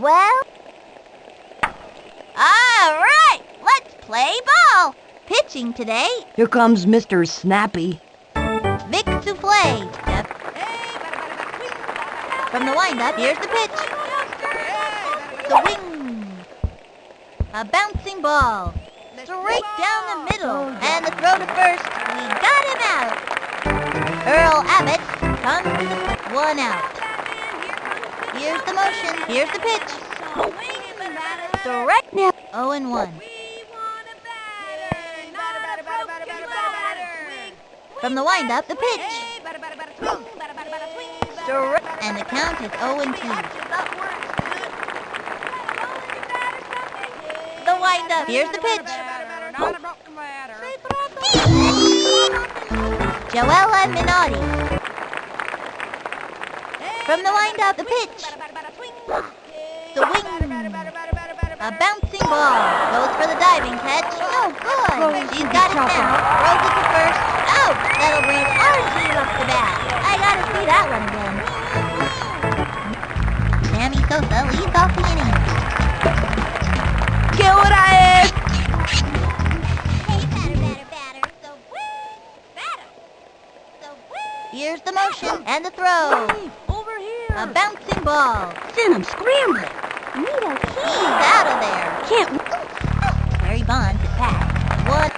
Well? All right, let's play ball. Pitching today. Here comes Mr. Snappy. Vic to play. From the windup, here's the pitch. The wing. A bouncing ball. Straight down the middle. And the throw to first. We got him out. Earl Abbott comes one out. Here's the motion. Here's the pitch. Direct now. 0 and 1. From the windup, the pitch. Direct. And the count is 0 and 2. The windup. Here's the pitch. Joella Minotti. From the windup, the pitch. The wing. A bouncing ball. Goes for the diving catch. Oh, good. She's got it now. Throws it to first. Out. That'll bring our team up the bat. I gotta see that one again. Sammy Sosa leads off the inning. ¿Qué hora es? Here's the motion and the throw. A bouncing ball. Send him scrambling. He's out of there. Can't. Barry Bonds at bat. One.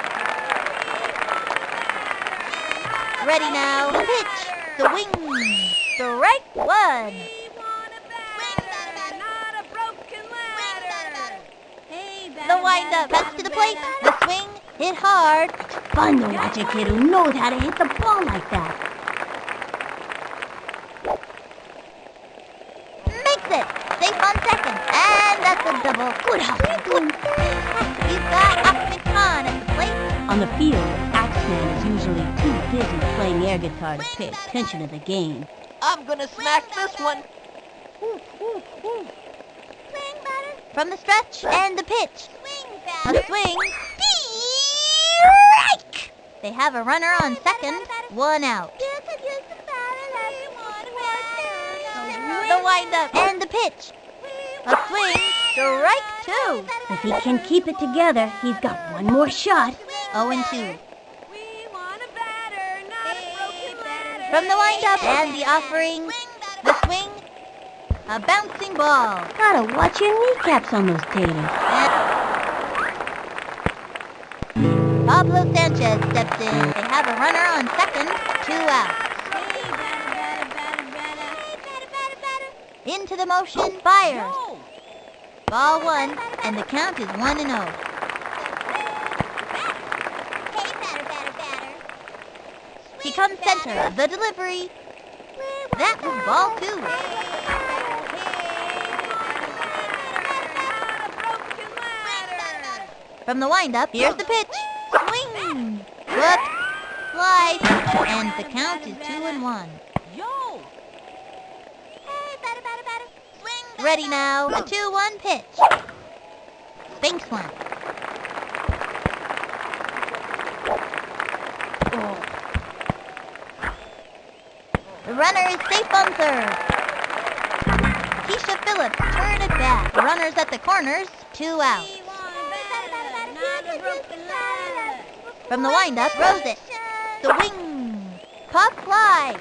Ready now. The pitch. The wing. Strike one. The windup. Cuts to the plate. The swing. Hit hard. Fun to watch a kid who knows how to hit the ball like that. Makes it. Safe on second. And that's a double. Good hustle. Got Achmed Khan at the plate. On the field, Axeman is usually too busy playing air guitar to pay attention to the game. I'm gonna smack this one. From the stretch and the pitch. A swing. Strike! They have a runner on second. One out. The windup and the pitch. A swing. Strike two. If he can keep it together, he's got one more shot. Oh and 2. From the windup and the offering. The swing. A bouncing ball. Gotta watch your kneecaps on those taters. Pablo Sanchez steps in. They have a runner on second. Two out. Into the motion. Fires. Ball one. And the count is 1 and 0. He comes center. Of the delivery. That was ball two. From the windup, here's the pitch. Swing. Whoop. Slice. And the count is two and one. Yo! Ready now. A 2-1 pitch. Bank one. The runner is safe on third. Keisha Phillips turn it back. The runners at the corners. Two out. From the windup, throws it. The wing. Pop fly.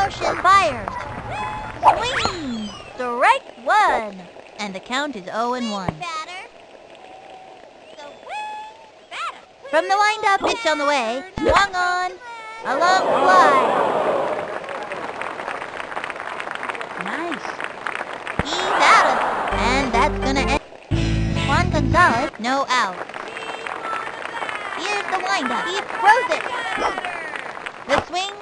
Motion, fires. Swing. Strike one. And the count is 0 and 1. From the windup, pitch on the way. Swung on. A long fly. Nice. He's out of And that's gonna end. Juan Gonzalez, no out. Here's the windup. He throws it. The swing.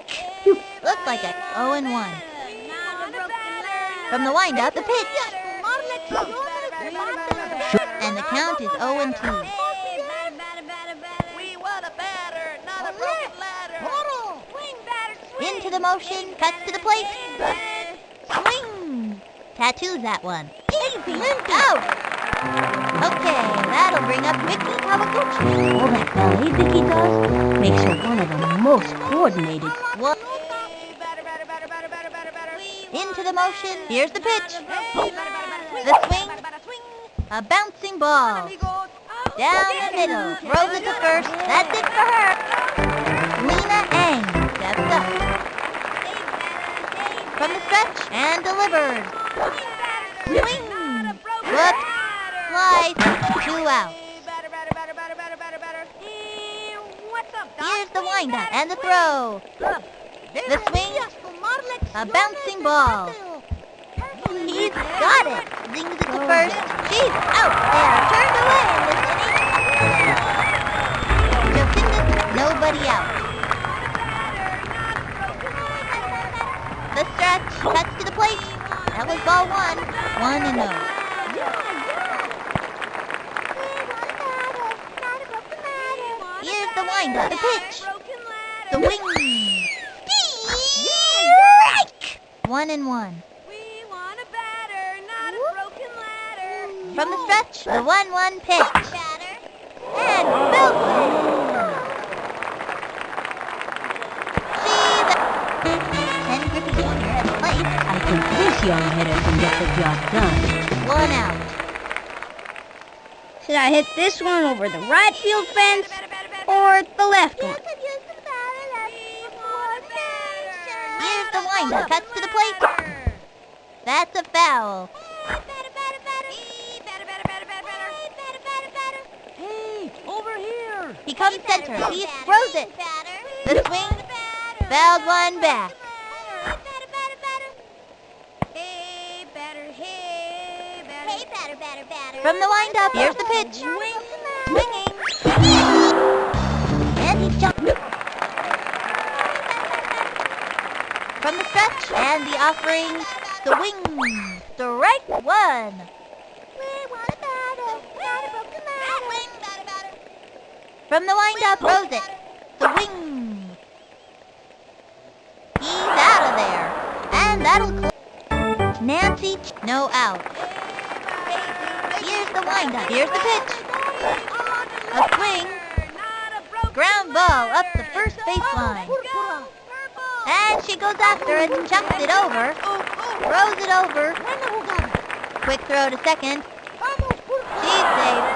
Strike! Looks like a 0 and 1. From the wind windup, the pitch. And the count is 0 and 2. We want a batter, not a broken ladder. Into the motion, cuts to the plate. Swing! Tattoos that one. Out! Okay, that'll bring up Mickey Kawaguchi. All that ballet Vicky does makes her one of the most coordinated. What? The motion. Here's the pitch. The swing. A bouncing ball. Down the middle. Throws it to first. That's it for her. Lena Ang steps up. From the stretch and delivers. Swing. Whoop. Slice. Two out. Here's the windup and the throw. The swing. A bouncing ball. He's got it. Zings it to oh, first. She's out there. Turned away in this inning. Jocinda, nobody out. The stretch. Cuts to the plate. That was ball one. One and oh. Here's the windup. The pitch. The wing. Strike! One and one. From the stretch, the 1-1 pitch. And belts. She's Ken Griffey Jr. at the plate. I think this young hitter can get the job done. One out. Should I hit this one over the right field fence or the left one? Here's the windup. Cuts to the plate. That's a foul. Hey, over here. He comes center. He throws it. The swing. Fouled one back. From the windup, here's the pitch. Swinging. And he jumped. From the stretch and the offering, the wing. Strike one. From the windup, throws it. The wing. He's out of there. And that'll cl- Nancy, Ch- no out. Here's the windup. Here's the pitch. A swing. Ground ball up the first baseline. And she goes after it, and chucks it over, throws it over. Quick throw to second. She's safe.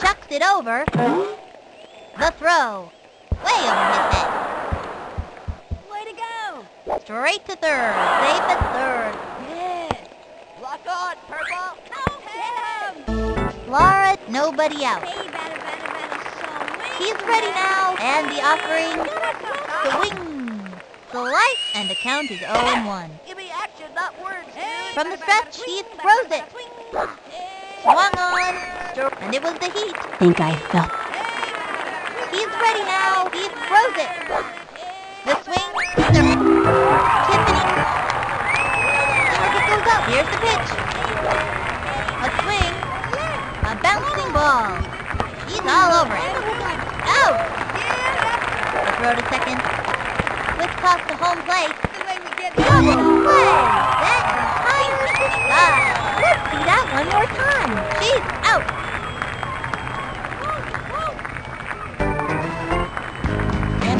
Chucks it over. The throw. Way over his head. Way to go. Straight to third. Safe at third. Yeah. Lock on, purple. Him. Laura, nobody out. He's ready now. And the offering. The wing. The light. And the count is 0 and 1. Give me action, not words, dude. From the stretch, he throws it. Swung on. And it was the heat. Think I felt He's ready now. He throws it. The swing. The Tiffany. Target goes up. Here's the pitch. A swing. A bouncing ball. He's all over it. Out. The throw to second. Toss to home plate. Double play. That entire. Let's see that one more time. She's out.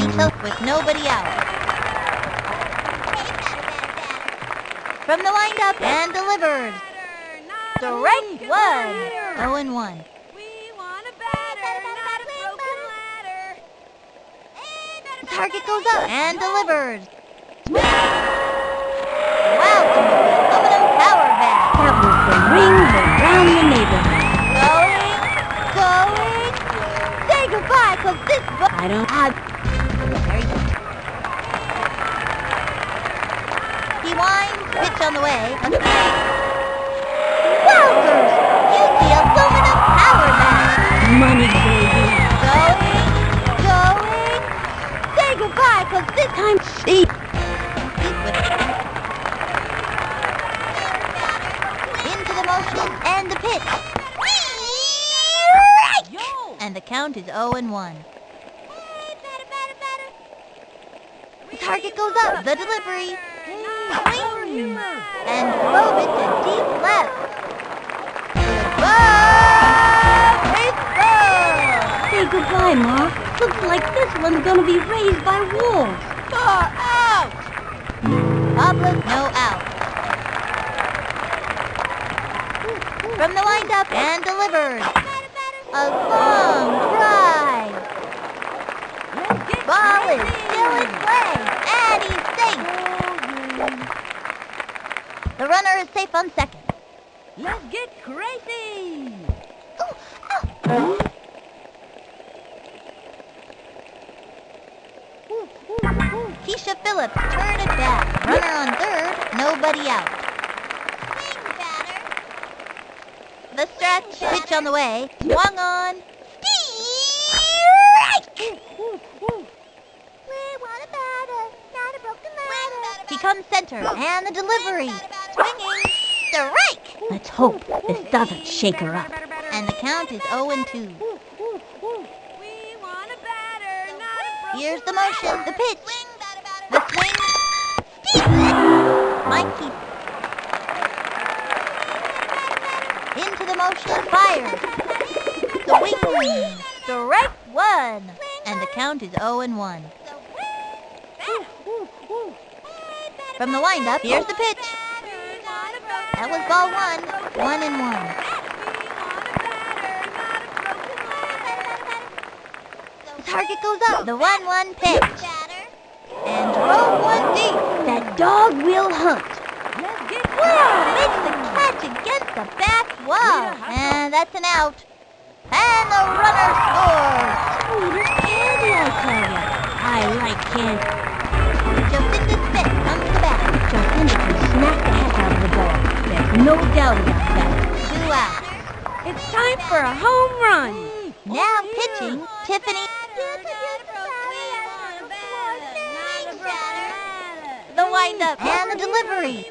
He choked with nobody out. From the windup and delivered. Strike one. 0 and 1. Target goes up and delivers. Wow, aluminum power bat. that was the rings around the neighborhood. Going, going. Say goodbye, cause this I don't go. He winds, pitch on the way. Wowzers! Use the aluminum power bat. money, cause this Time see. He's with it. Into the motion and the pitch. Yo. And the count is 0 and 1. The target goes up. The delivery. Swing. And drove it to deep left. baseball! Say goodbye, Ma. Looks like this one's gonna be raised by wolves. Far out! Pablo's no out. From the windup and delivered. A long drive. Ball is still in play, and he's safe. The runner is safe on second. Let's get crazy! Ooh, ah. Keisha Phillips turn it back. Runner on third, nobody out. Swing batter. The stretch, pitch on the way, swung on. Strike! He comes center, and the delivery. Swinging, strike! Let's hope this doesn't shake her up. And the count is 0 and 2. We want a batter, not a broken Here's the motion, the pitch, into the motion, fire. The wing, strike one, and the count is 0 and 1. From the windup, here's the pitch. That was ball one, one and one. The target goes up. The one-one pitch, and drove one deep. Dog will hunt. Wow, makes the catch against the back wall, and that's an out. And the runner scores. Sweet as candy, I tell ya. I like candy. Jocinda Smith comes to bat. Jocinda can smack the heck out of the ball. There's no doubt about that. Two out. It's time for a home run. Now pitching, Tiffany. Windup and the delivery.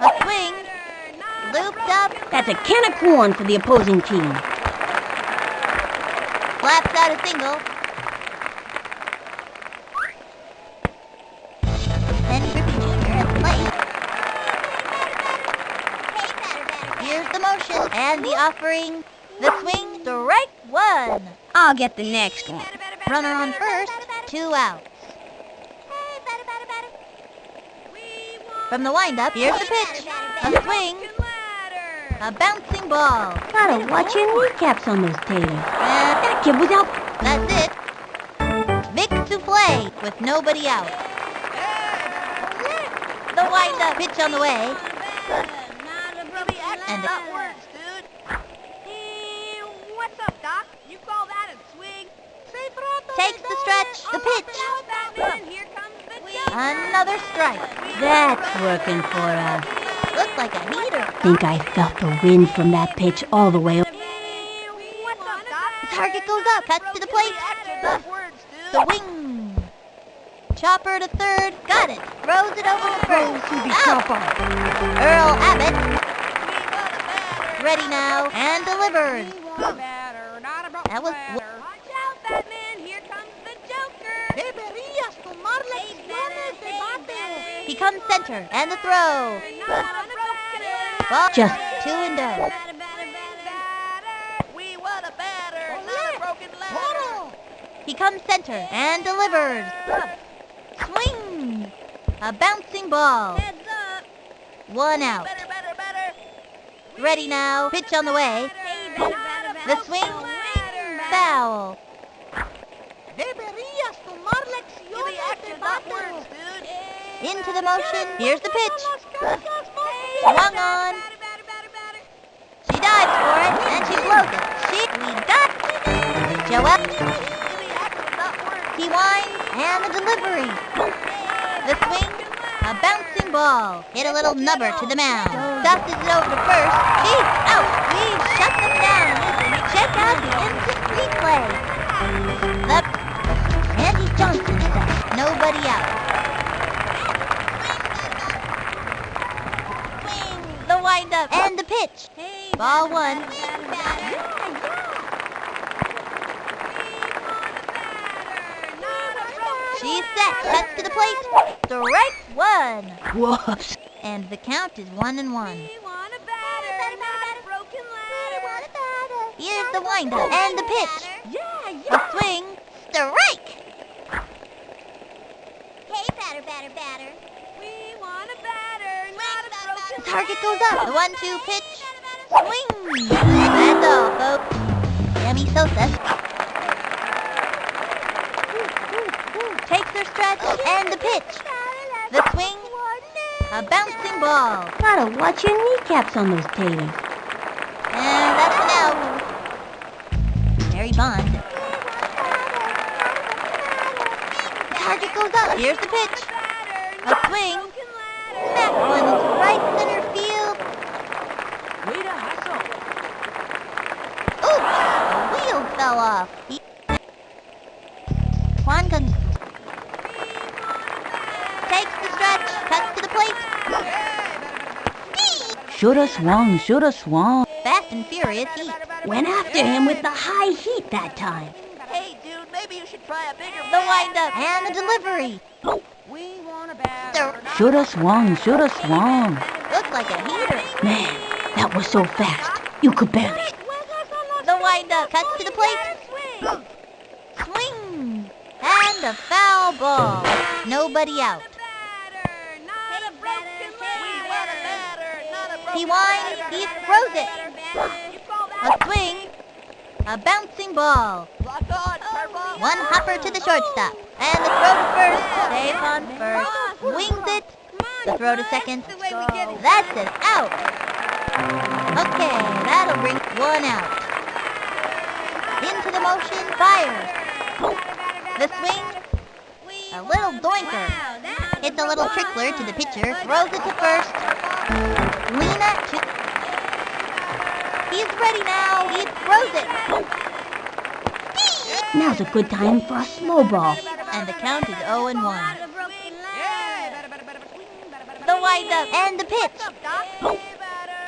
A swing, looped up, That's a can of corn for the opposing team. slaps out a single. Then Griffey Jr. at the plate. Here's the motion and the offering. The swing, strike one. I'll get the next one. Runner on first, two outs. From the windup, here's the pitch. A swing, a bouncing ball. Gotta watch your kneecaps on those taters. That kid was out. that's it. Vic Souffle with nobody out. The windup pitch on the way. And That works, dude. Hey, what's up, Doc? You call that a swing? takes the stretch, the pitch. Batman, here comes the jump. Another strike. That's working for us. Looks like a heater. Think I felt the wind from that pitch all the way. Up, target goes up, cuts to the plate. That. The wing. Chopper to third, got it. Throws it over to first. Out. Earl Abbott, ready now, and delivers. That was Watch out, Batman. Here comes the Joker. Deberías tomar lecciones de comes center, and the throw. Ball Just two and. We want a batter, not a broken ladder. He comes center and delivers. Swing. A bouncing ball. One out. Better, better, better. Ready now. Pitch on the way. The swing. Foul. Deberías tomar lecciones de. Into the motion. Here's the pitch. Swung on. She dives for it, and she blows it. She, we got Joel. He winds, and the delivery. The swing, a bouncing ball. Hit a little nubber to the mound. Dusted it over to first. She's out. We shut them down. Check out the instant replay. The Andy Johnson set. Nobody out. The and the pitch. Ball one. She's set. Cuts to the plate. Strike one. Whoops. And the count is one and one. We want a batter, not a broken ladder. Here's the windup and the pitch. Yeah, A swing. Strike. Hey, batter, batter, batter. We want a batter, target goes up. The one-two pitch. Swing. That's all, folks. Sammy Sosa takes her stretch and the pitch. The swing. A bouncing ball. Gotta watch your kneecaps on those taters. And that's an out. Barry Bond. Target goes up. Here's the pitch. A swing. Smack one into right center field. Way to hustle. Oops! The wheel fell off. He... Juan Gon- takes the stretch, cuts to the plate. Shoulda swung, shoulda swung. Fast and furious heat. Went after him with the high heat that time. Hey, dude, maybe you should try a bigger The windup and the delivery. We want a batter. The Shoulda swung, shoulda swung. looks like a heater. Man, that was so fast. You could barely. The cuts to the plate. Swing! And a foul ball. Nobody out. He winds, he throws it. A swing. A bouncing ball. One hopper to the shortstop. And the throw to first. Safe on first. Wings it. The throw to second. That's an out. Okay, that'll bring one out. Motion, fires. The swing. A little doinker. Hits a little trickler to the pitcher. Throws it to first. Lena to... He's ready now. He throws it. Now's a good time for a slow ball. And the count is 0 and 1. The windup and the pitch.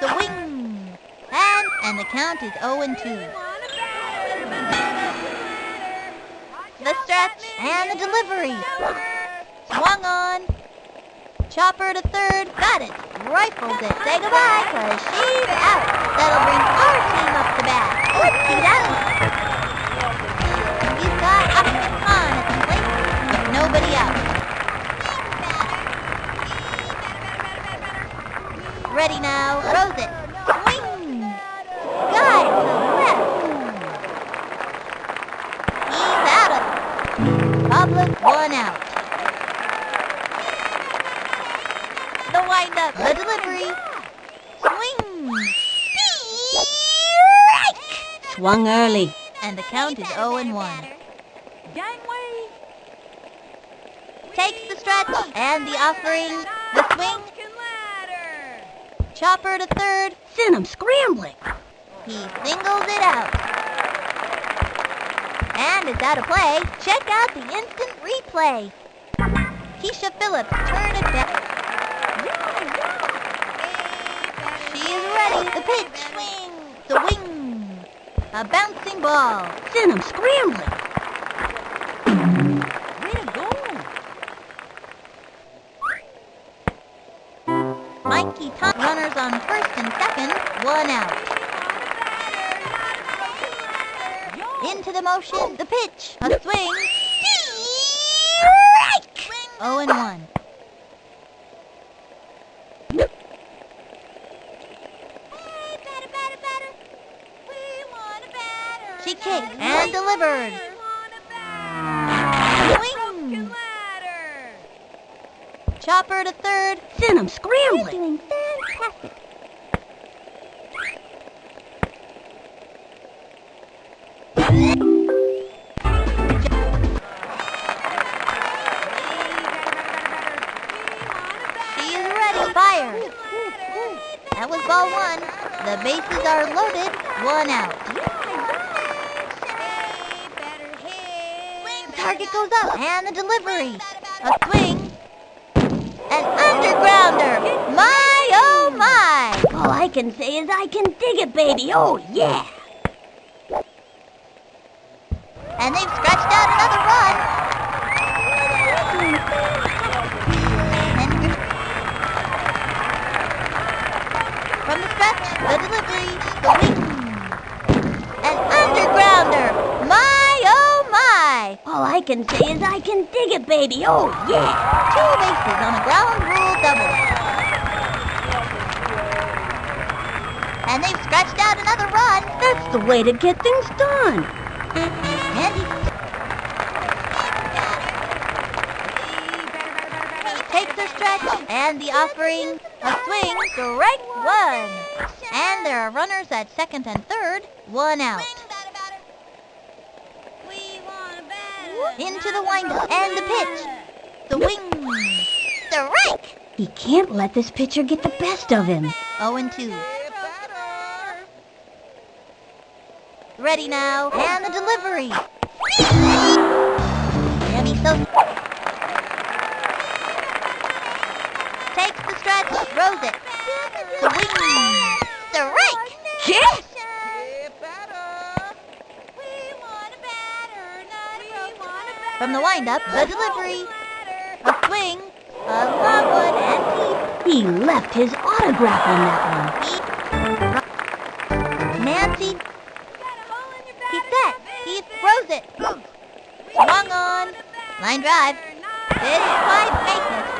The wing. And and the count is 0 and 2. The stretch and the delivery. Swung on. Chopper to third. Got it. Rifles it. Say goodbye, cause she's out. That'll bring our team up to bat. See that? He's got opposite on at the plate, but nobody out. Ready now. Throws it. One out. The windup. The delivery. Swing. Strike. Swung early. And the count is 0 and 1. Gangway. Takes the stretch and the offering. The swing. Chopper to third. Sent him scrambling. He singles it out. And it's out of play. Check out the instant replay. Keisha Phillips turn it back. She is ready. The pitch. Swing. The wing. A bouncing ball. Sent him scrambling. Way to go. Mikey Tom runners on first and second. One out. Into the motion. The pitch. A swing. Strike. 0 and 1. She kicked and delivered. Swing. Chopper to third. Sent him scrambling. Doing fantastic. The bases are loaded. One out. Target goes up. And the delivery. A swing. An undergrounder. My, oh my. All I can say is I can dig it, baby. Oh, yeah. I can say is I can dig it, baby. Oh, yeah. Two bases on a ground rule double. And they've scratched out another run. That's the way to get things done. And he takes their stretch and the offering a swing, strike one. And there are runners at second and third, one out. Into the windup and the pitch. The wing. Strike! He can't let this pitcher get the best of him. 0 and 2. Ready now, and the delivery. And he's so takes the stretch, throws it. The wing. Strike! Yes! From the windup, the delivery. A swing, a long one, and He left his autograph on that he. Nancy. He's set. He throws it. Swung on. Line drive. Didn't quite make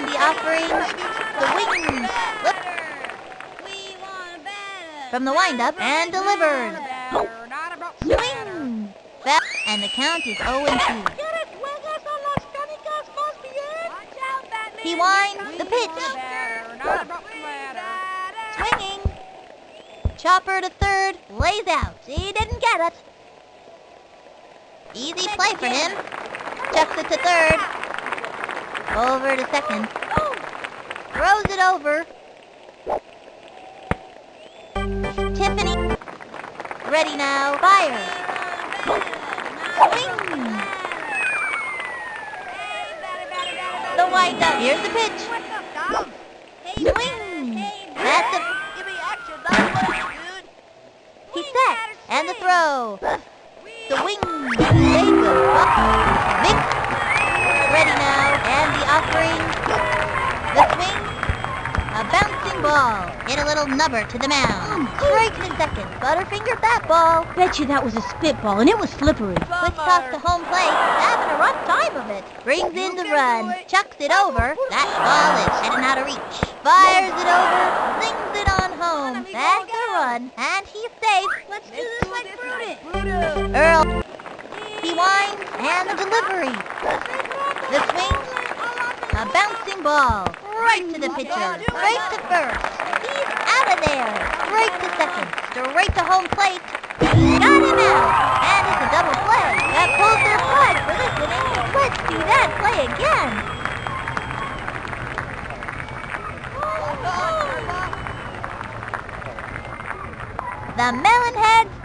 And the offering. The wing. From the windup and delivered. Swing. Foul. And the count is 0 and 2. He winds the pitch. Swinging. Chopper to third. Lays out. He didn't get it. Easy play for him. Chucks it to third. Over to second. Throws it over. Tiffany. Ready now. Fire. Swing. The windup. Here's the pitch. Swing. That's a... He's set. And the throw. The wing. They go up. Mix. Ready now. And the offering. The swing. A bouncing ball. Hit a little nubber to the mound. Oh, Strike to second. Butterfingered that ball. Bet you that was a spitball and it was slippery. Quick toss to home plate. Having a rough time of it. Brings in the run. Chucks it over. That ball is heading out of reach. Fires it over. Slings it on home. That's a run. And he's safe. Let's do this like Brutus. Earl. He winds and the delivery. The swing. A bouncing ball. Right to the pitcher. Straight to first. He's out of there. Straight to second. Straight to home plate. Got him out. And it's a double play. That pulls their flag for this inning. Let's do that play again. The Melonheads